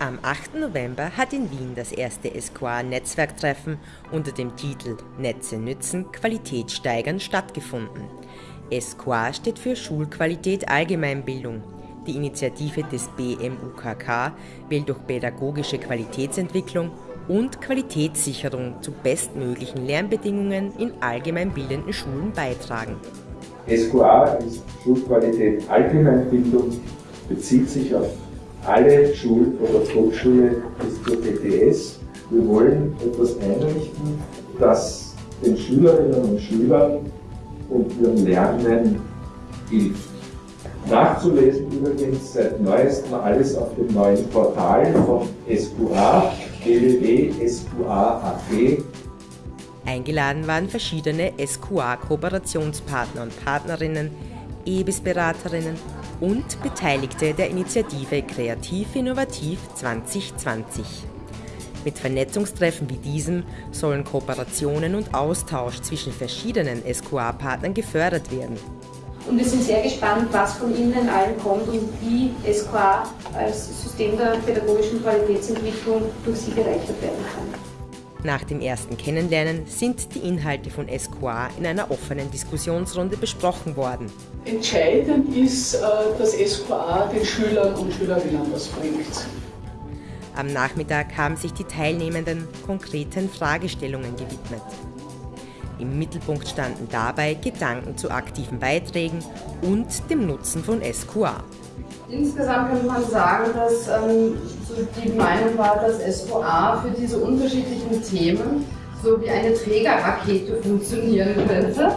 Am 8. November hat in Wien das erste SQA-Netzwerktreffen unter dem Titel Netze nützen, Qualität steigern stattgefunden. SQA steht für Schulqualität Allgemeinbildung. Die Initiative des BMUKK will durch pädagogische Qualitätsentwicklung und Qualitätssicherung zu bestmöglichen Lernbedingungen in allgemeinbildenden Schulen beitragen. SQA ist Schulqualität Allgemeinbildung, bezieht sich auf alle Schul- oder Volksschule bis zur TTS. Wir wollen etwas einrichten, das den Schülerinnen und Schülern und ihrem Lernen hilft. Nachzulesen übrigens seit neuestem alles auf dem neuen Portal von SQA, www.sqa.at. Eingeladen waren verschiedene SQA-Kooperationspartner und Partnerinnen, EBIS-Beraterinnen und Beteiligte der Initiative Kreativ Innovativ 2020. Mit Vernetzungstreffen wie diesem sollen Kooperationen und Austausch zwischen verschiedenen SQA-Partnern gefördert werden. Und wir sind sehr gespannt, was von Ihnen allen kommt und wie SQA als System der pädagogischen Qualitätsentwicklung durch Sie bereichert werden kann. Nach dem ersten Kennenlernen sind die Inhalte von SQA in einer offenen Diskussionsrunde besprochen worden. Entscheidend ist, äh, dass SQA den Schülern und Schülerinnen was bringt. Am Nachmittag haben sich die Teilnehmenden konkreten Fragestellungen gewidmet. Im Mittelpunkt standen dabei Gedanken zu aktiven Beiträgen und dem Nutzen von SQA. Insgesamt könnte man sagen, dass ähm, die Meinung war, dass SVA für diese unterschiedlichen Themen so wie eine Trägerrakete funktionieren könnte.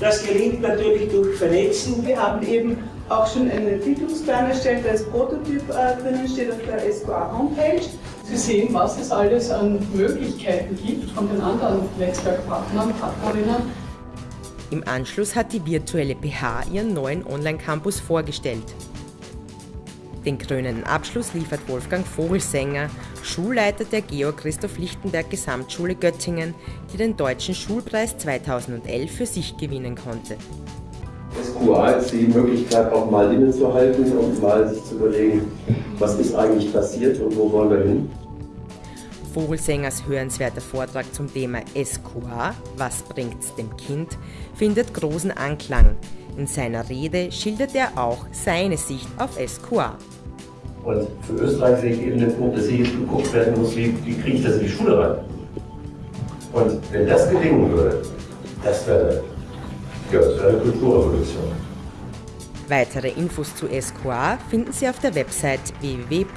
Das gelingt natürlich durch Vernetzen. Wir haben eben auch schon einen Entwicklungsplan erstellt, der als Prototyp äh, drinnen steht auf der SQA Homepage. Sie sehen, was es alles an Möglichkeiten gibt von den anderen Netzwerkpartnern, Partnerinnen. Im Anschluss hat die virtuelle PH ihren neuen Online-Campus vorgestellt. Den krönenden Abschluss liefert Wolfgang Vogelsänger, Schulleiter der Georg Christoph Lichtenberg Gesamtschule Göttingen, die den Deutschen Schulpreis 2011 für sich gewinnen konnte. SQA ist die Möglichkeit, auch mal innezuhalten und mal sich zu überlegen, was ist eigentlich passiert und wo wollen wir hin. Vogelsängers hörenswerter Vortrag zum Thema SQA, was bringt's dem Kind, findet großen Anklang. In seiner Rede schildert er auch seine Sicht auf SQA. Und für Österreich sehe ich eben den Punkt, dass hier geguckt werden muss, wie, wie kriege ich das in die Schule rein. Und wenn das gelingen würde, das wäre, ja, das wäre eine Kulturrevolution. Weitere Infos zu SQA finden Sie auf der Website www.sqa.at.